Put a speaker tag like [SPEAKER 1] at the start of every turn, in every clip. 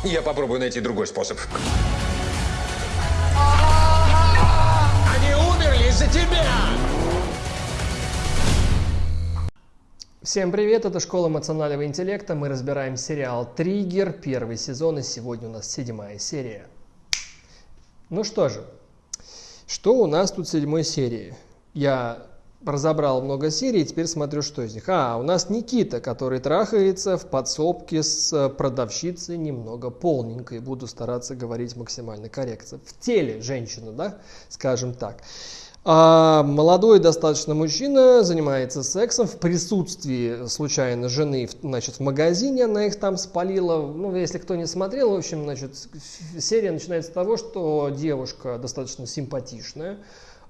[SPEAKER 1] Я попробую найти другой способ.
[SPEAKER 2] Они умерли из-за тебя!
[SPEAKER 3] Всем привет, это Школа эмоционального интеллекта. Мы разбираем сериал «Триггер», первый сезон, и сегодня у нас седьмая серия. Ну что же, что у нас тут в седьмой серии? Я разобрал много серий, теперь смотрю, что из них. А, у нас Никита, который трахается в подсобке с продавщицей немного полненькой. Буду стараться говорить максимально корректно. В теле женщины, да, скажем так. А молодой достаточно мужчина занимается сексом в присутствии случайно жены значит, в магазине, она их там спалила. Ну, если кто не смотрел, в общем, значит, серия начинается с того, что девушка достаточно симпатичная,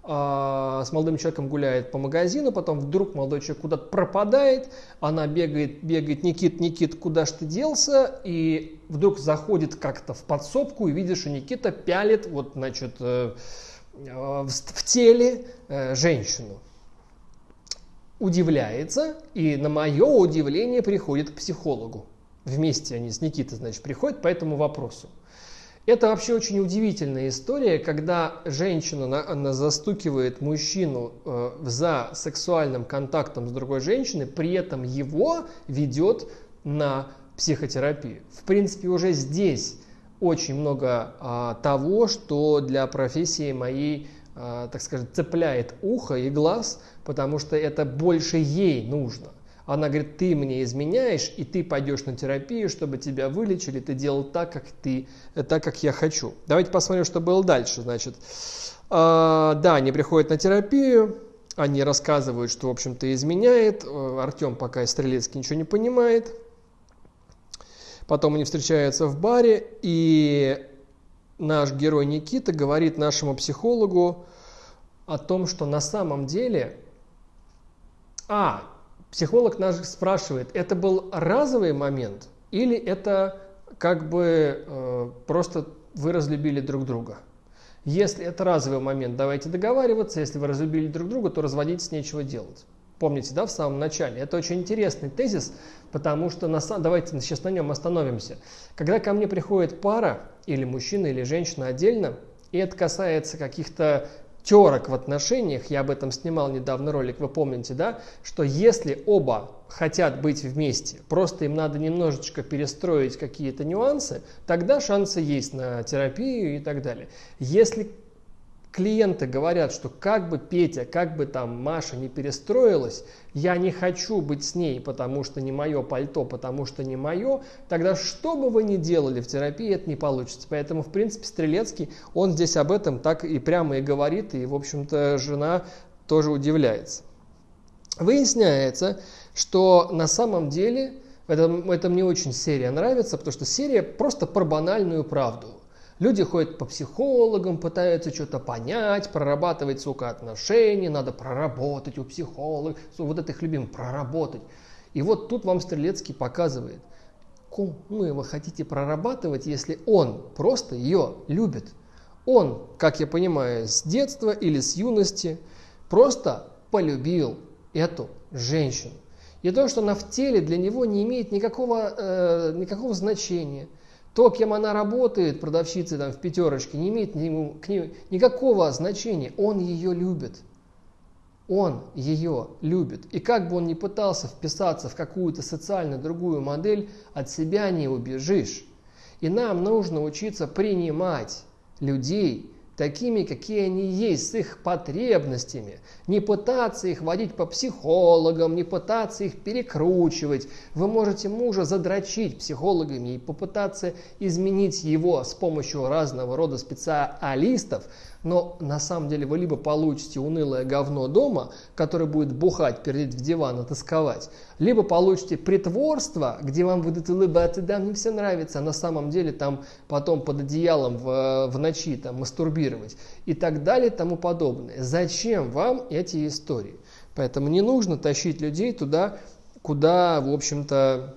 [SPEAKER 3] с молодым человеком гуляет по магазину, потом вдруг молодой человек куда-то пропадает, она бегает, бегает, Никит, Никит, куда ж ты делся? И вдруг заходит как-то в подсобку и видит, что Никита пялит, вот, значит, э, Э, в теле э, женщину. Удивляется и на мое удивление приходит к психологу. Вместе они с Никитой, значит, приходят по этому вопросу. Это вообще очень удивительная история, когда женщина она застукивает мужчину э, за сексуальным контактом с другой женщиной, при этом его ведет на психотерапию. В принципе, уже здесь очень много а, того, что для профессии моей, а, так скажем, цепляет ухо и глаз, потому что это больше ей нужно. Она говорит, ты мне изменяешь, и ты пойдешь на терапию, чтобы тебя вылечили, ты делал так, как ты, так, как я хочу. Давайте посмотрим, что было дальше. Значит, а, да, они приходят на терапию, они рассказывают, что, в общем-то, изменяет. Артем пока Стрелецкий ничего не понимает. Потом они встречаются в баре, и наш герой Никита говорит нашему психологу о том, что на самом деле... А, психолог наш спрашивает, это был разовый момент или это как бы э, просто вы разлюбили друг друга? Если это разовый момент, давайте договариваться. Если вы разлюбили друг друга, то разводиться нечего делать. Помните, да, в самом начале? Это очень интересный тезис, потому что на, давайте сейчас на нем остановимся. Когда ко мне приходит пара, или мужчина, или женщина отдельно, и это касается каких-то терок в отношениях, я об этом снимал недавно ролик, вы помните, да, что если оба хотят быть вместе, просто им надо немножечко перестроить какие-то нюансы, тогда шансы есть на терапию и так далее. Если клиенты говорят, что как бы Петя, как бы там Маша не перестроилась, я не хочу быть с ней, потому что не мое пальто, потому что не мое, тогда что бы вы ни делали в терапии, это не получится. Поэтому, в принципе, Стрелецкий, он здесь об этом так и прямо и говорит, и, в общем-то, жена тоже удивляется. Выясняется, что на самом деле, это, это мне очень серия нравится, потому что серия просто про банальную правду. Люди ходят по психологам, пытаются что-то понять, прорабатывать, сука, отношения, надо проработать у психолога, вот это их любим, проработать. И вот тут вам Стрелецкий показывает, кому вы хотите прорабатывать, если он просто ее любит. Он, как я понимаю, с детства или с юности просто полюбил эту женщину. И то, что она в теле для него не имеет никакого, э, никакого значения – то, кем она работает, продавщицей там в пятерочке, не имеет ему, к ней никакого значения. Он ее любит. Он ее любит. И как бы он ни пытался вписаться в какую-то социально другую модель, от себя не убежишь. И нам нужно учиться принимать людей, такими, какие они есть, с их потребностями. Не пытаться их водить по психологам, не пытаться их перекручивать. Вы можете мужа задрочить психологами и попытаться изменить его с помощью разного рода специалистов, но на самом деле вы либо получите унылое говно дома, которое будет бухать, пердеть в диван и тосковать, либо получите притворство, где вам будут улыбаться, да, мне все нравится, а на самом деле там потом под одеялом в, в ночи там мастурбировать и так далее тому подобное. Зачем вам эти истории? Поэтому не нужно тащить людей туда, куда, в общем-то,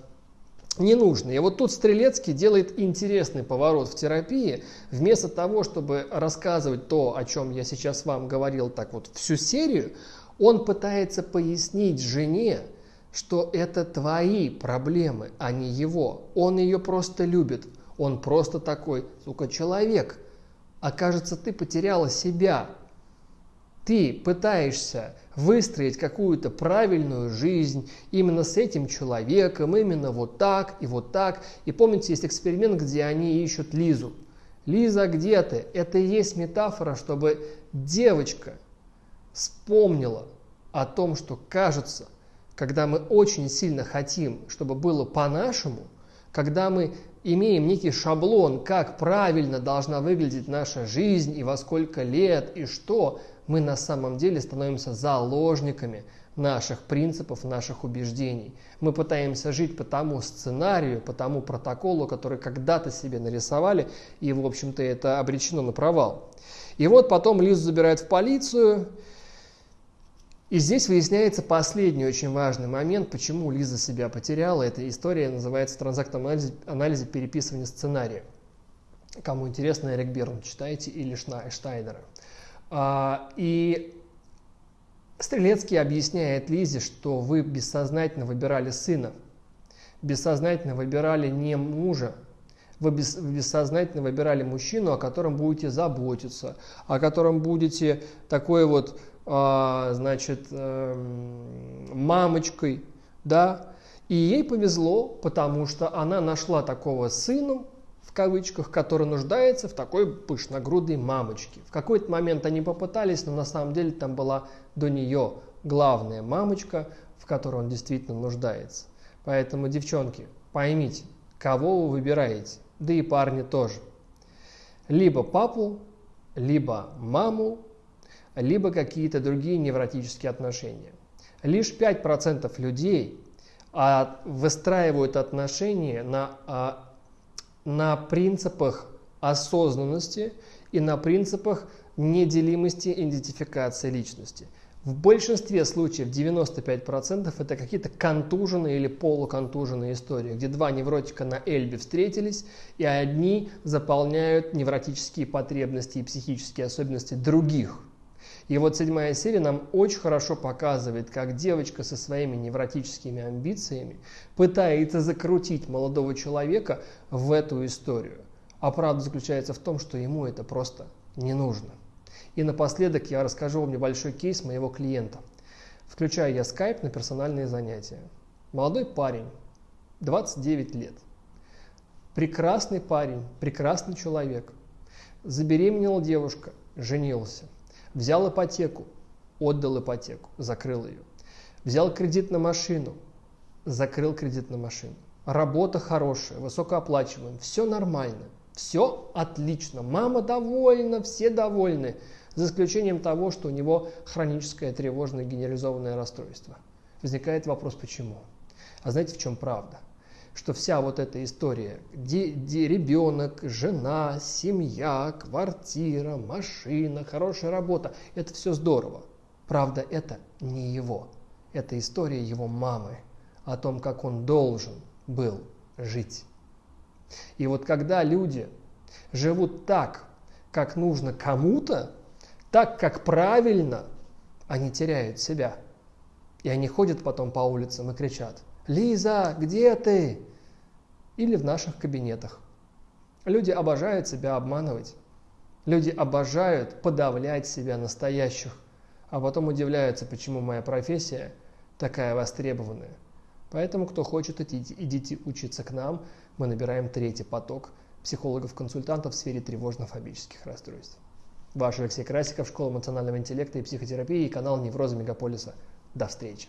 [SPEAKER 3] не нужно. И вот тут Стрелецкий делает интересный поворот в терапии. Вместо того, чтобы рассказывать то, о чем я сейчас вам говорил так вот всю серию, он пытается пояснить жене, что это твои проблемы, а не его. Он ее просто любит. Он просто такой, сука, человек. Окажется, ты потеряла себя. Ты пытаешься выстроить какую-то правильную жизнь именно с этим человеком, именно вот так и вот так. И помните, есть эксперимент, где они ищут Лизу. Лиза, где ты? Это и есть метафора, чтобы девочка вспомнила о том, что кажется, когда мы очень сильно хотим, чтобы было по-нашему, когда мы имеем некий шаблон, как правильно должна выглядеть наша жизнь и во сколько лет и что, мы на самом деле становимся заложниками наших принципов, наших убеждений. Мы пытаемся жить по тому сценарию, по тому протоколу, который когда-то себе нарисовали, и, в общем-то, это обречено на провал. И вот потом Лизу забирают в полицию, и здесь выясняется последний очень важный момент, почему Лиза себя потеряла. Эта история называется транзактом анализе, анализе переписывания сценария. Кому интересно, Эрик Берн читайте или Штайнера. А, и Стрелецкий объясняет Лизе, что вы бессознательно выбирали сына, бессознательно выбирали не мужа, вы бессознательно выбирали мужчину, о котором будете заботиться, о котором будете такой вот, а, значит, эм, мамочкой, да, и ей повезло, потому что она нашла такого сына, в кавычках, который нуждается в такой пышногрудой мамочке. В какой-то момент они попытались, но на самом деле там была до нее главная мамочка, в которой он действительно нуждается. Поэтому, девчонки, поймите, кого вы выбираете, да и парни тоже. Либо папу, либо маму, либо какие-то другие невротические отношения. Лишь 5% людей а, выстраивают отношения на а, на принципах осознанности и на принципах неделимости идентификации личности. В большинстве случаев, 95%, это какие-то контуженные или полуконтуженные истории, где два невротика на Эльбе встретились, и одни заполняют невротические потребности и психические особенности других – и вот седьмая серия нам очень хорошо показывает, как девочка со своими невротическими амбициями пытается закрутить молодого человека в эту историю. А правда заключается в том, что ему это просто не нужно. И напоследок я расскажу вам небольшой кейс моего клиента. Включаю я скайп на персональные занятия. Молодой парень, 29 лет. Прекрасный парень, прекрасный человек. Забеременела девушка, женился. Взял ипотеку, отдал ипотеку, закрыл ее. Взял кредит на машину, закрыл кредит на машину. Работа хорошая, высокооплачиваемая, все нормально, все отлично. Мама довольна, все довольны, за исключением того, что у него хроническое тревожное генерализованное расстройство. Возникает вопрос, почему? А знаете, в чем правда? что вся вот эта история, где, где ребенок, жена, семья, квартира, машина, хорошая работа, это все здорово. Правда, это не его. Это история его мамы о том, как он должен был жить. И вот когда люди живут так, как нужно кому-то, так, как правильно, они теряют себя. И они ходят потом по улицам и кричат – Лиза, где ты? Или в наших кабинетах. Люди обожают себя обманывать. Люди обожают подавлять себя настоящих, а потом удивляются, почему моя профессия такая востребованная. Поэтому, кто хочет, идите, идите учиться к нам. Мы набираем третий поток психологов-консультантов в сфере тревожно-фобических расстройств. Ваш Алексей Красиков, Школа эмоционального интеллекта и психотерапии и канал Невроза Мегаполиса. До встречи!